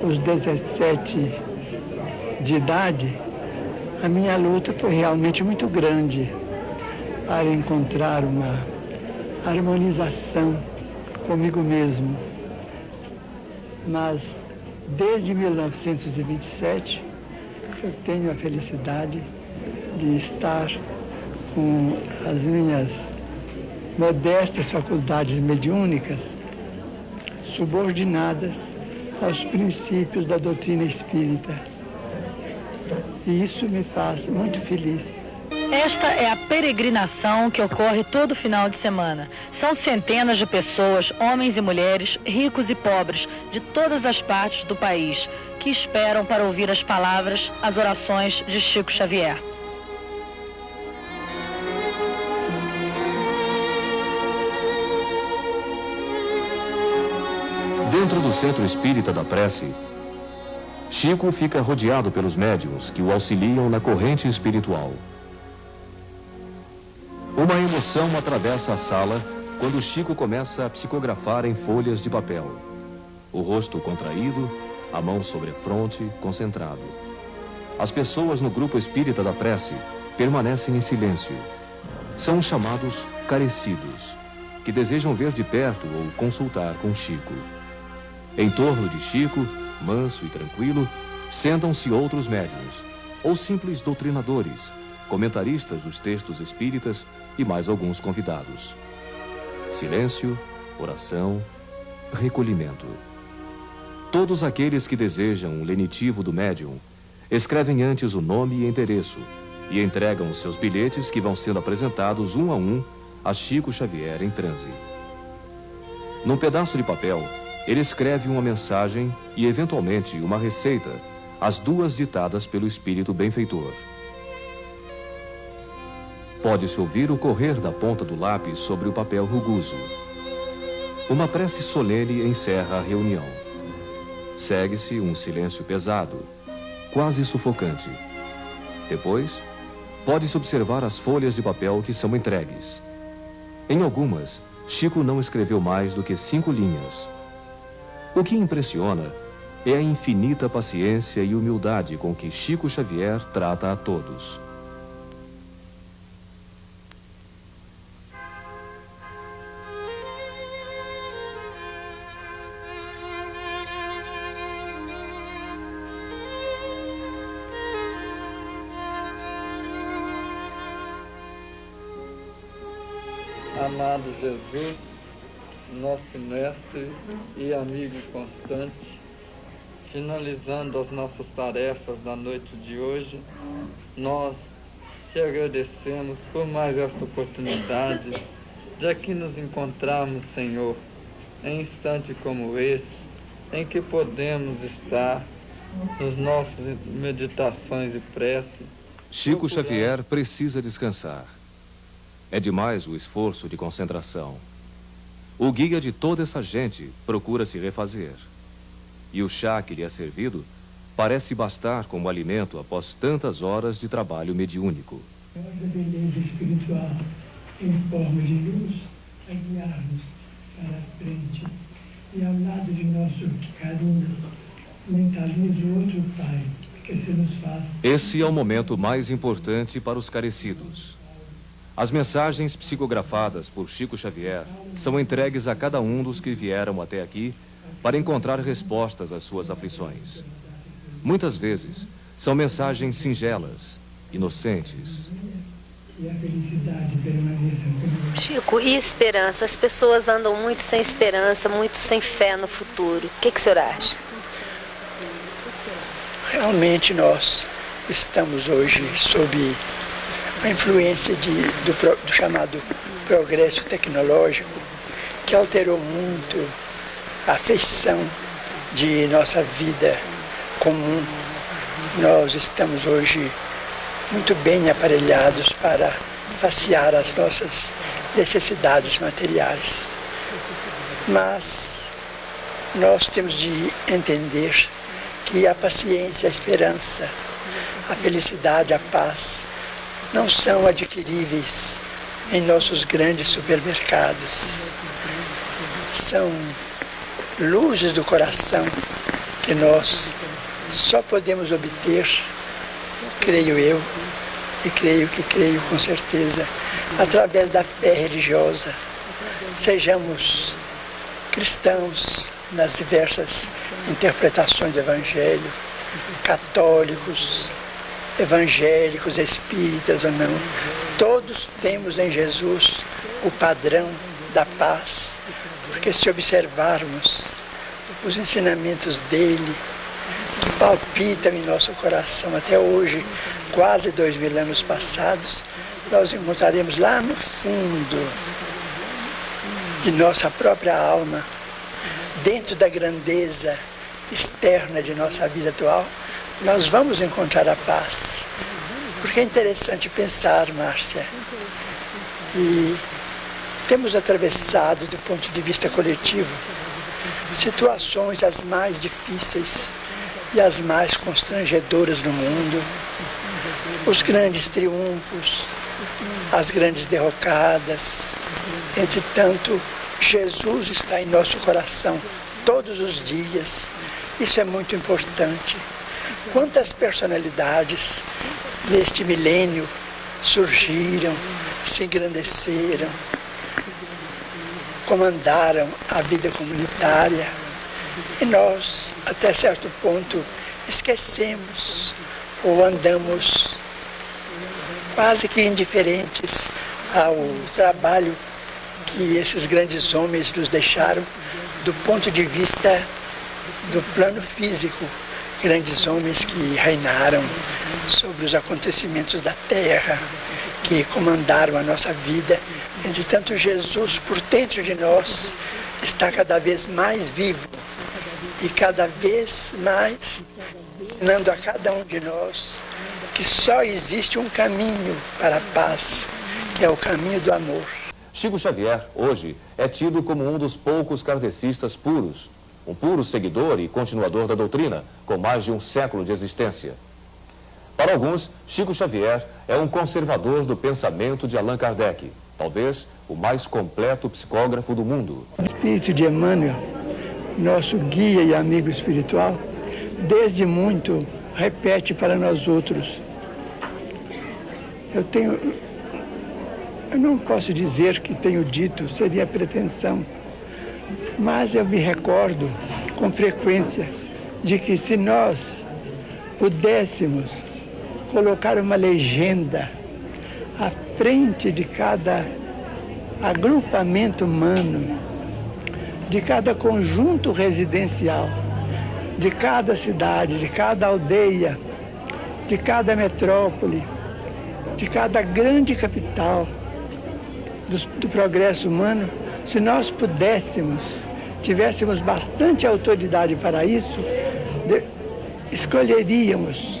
Os 17 de idade, a minha luta foi realmente muito grande para encontrar uma harmonização comigo mesmo. Mas desde 1927 eu tenho a felicidade de estar com as minhas modestas faculdades mediúnicas subordinadas aos princípios da doutrina espírita. E isso me faz muito feliz. Esta é a peregrinação que ocorre todo final de semana. São centenas de pessoas, homens e mulheres, ricos e pobres, de todas as partes do país, que esperam para ouvir as palavras, as orações de Chico Xavier. Dentro do centro espírita da prece, Chico fica rodeado pelos médiuns que o auxiliam na corrente espiritual. Uma emoção atravessa a sala quando Chico começa a psicografar em folhas de papel. O rosto contraído, a mão sobre a fronte, concentrado. As pessoas no grupo espírita da prece permanecem em silêncio. São chamados carecidos, que desejam ver de perto ou consultar com Chico. Em torno de Chico, manso e tranquilo, sentam-se outros médiuns, ou simples doutrinadores, comentaristas dos textos espíritas e mais alguns convidados. Silêncio, oração, recolhimento. Todos aqueles que desejam o lenitivo do médium escrevem antes o nome e endereço e entregam os seus bilhetes que vão sendo apresentados um a um a Chico Xavier em transe. Num pedaço de papel, ele escreve uma mensagem e, eventualmente, uma receita, as duas ditadas pelo espírito benfeitor. Pode-se ouvir o correr da ponta do lápis sobre o papel rugoso. Uma prece solene encerra a reunião. Segue-se um silêncio pesado, quase sufocante. Depois, pode-se observar as folhas de papel que são entregues. Em algumas, Chico não escreveu mais do que cinco linhas, o que impressiona é a infinita paciência e humildade com que Chico Xavier trata a todos. Amado Jesus, nosso mestre e amigo constante, finalizando as nossas tarefas da noite de hoje, nós te agradecemos por mais esta oportunidade de aqui nos encontrarmos, Senhor, em instante como esse, em que podemos estar nas nossas meditações e prece. Chico Xavier precisa descansar. É demais o esforço de concentração. O guia de toda essa gente procura se refazer. E o chá que lhe é servido parece bastar como alimento após tantas horas de trabalho mediúnico. É a beleza espiritual em forma de luz a guiar-nos para a frente. E ao lado de nosso carinho, mentaliza o outro Pai, que se nos faz. Esse é o momento mais importante para os carecidos. As mensagens psicografadas por Chico Xavier são entregues a cada um dos que vieram até aqui para encontrar respostas às suas aflições. Muitas vezes são mensagens singelas, inocentes. Chico, e esperança? As pessoas andam muito sem esperança, muito sem fé no futuro. O que, que o senhor acha? Realmente nós estamos hoje sob a influência de, do, do chamado progresso tecnológico, que alterou muito a feição de nossa vida comum. Nós estamos hoje muito bem aparelhados para facear as nossas necessidades materiais. Mas nós temos de entender que a paciência, a esperança, a felicidade, a paz não são adquiríveis em nossos grandes supermercados. São luzes do coração que nós só podemos obter, creio eu, e creio que creio com certeza, através da fé religiosa. Sejamos cristãos nas diversas interpretações do Evangelho, católicos, evangélicos, espíritas ou não, todos temos em Jesus o padrão da paz, porque se observarmos os ensinamentos dele, que palpitam em nosso coração. Até hoje, quase dois mil anos passados, nós encontraremos lá no fundo de nossa própria alma, dentro da grandeza externa de nossa vida atual, nós vamos encontrar a paz. Porque é interessante pensar, Márcia, e temos atravessado, do ponto de vista coletivo, situações as mais difíceis e as mais constrangedoras no mundo, os grandes triunfos, as grandes derrocadas. Entretanto, Jesus está em nosso coração todos os dias. Isso é muito importante. Quantas personalidades neste milênio surgiram, se engrandeceram, comandaram a vida comunitária e nós, até certo ponto, esquecemos ou andamos quase que indiferentes ao trabalho que esses grandes homens nos deixaram do ponto de vista do plano físico. Grandes homens que reinaram sobre os acontecimentos da terra, que comandaram a nossa vida. Entretanto, Jesus, por dentro de nós, está cada vez mais vivo e cada vez mais ensinando a cada um de nós que só existe um caminho para a paz, que é o caminho do amor. Chico Xavier, hoje, é tido como um dos poucos kardecistas puros, um puro seguidor e continuador da doutrina, com mais de um século de existência. Para alguns, Chico Xavier é um conservador do pensamento de Allan Kardec, talvez o mais completo psicógrafo do mundo. O espírito de Emmanuel, nosso guia e amigo espiritual, desde muito repete para nós outros. Eu tenho. Eu não posso dizer que tenho dito, seria pretensão, mas eu me recordo com frequência de que se nós pudéssemos colocar uma legenda à frente de cada agrupamento humano, de cada conjunto residencial, de cada cidade, de cada aldeia, de cada metrópole, de cada grande capital do, do progresso humano, se nós pudéssemos, tivéssemos bastante autoridade para isso, de, escolheríamos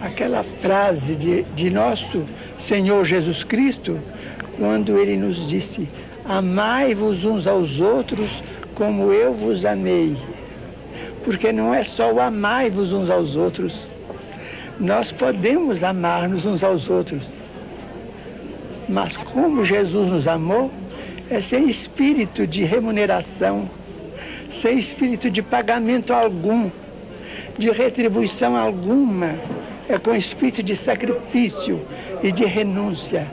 aquela frase de, de nosso Senhor Jesus Cristo, quando ele nos disse: Amai-vos uns aos outros como eu vos amei. Porque não é só o amai-vos uns aos outros. Nós podemos amar-nos uns aos outros. Mas como Jesus nos amou, é sem espírito de remuneração, sem espírito de pagamento algum, de retribuição alguma, é com espírito de sacrifício e de renúncia.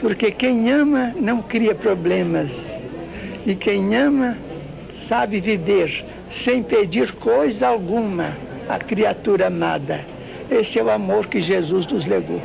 Porque quem ama não cria problemas. E quem ama sabe viver sem pedir coisa alguma à criatura amada. Esse é o amor que Jesus nos legou.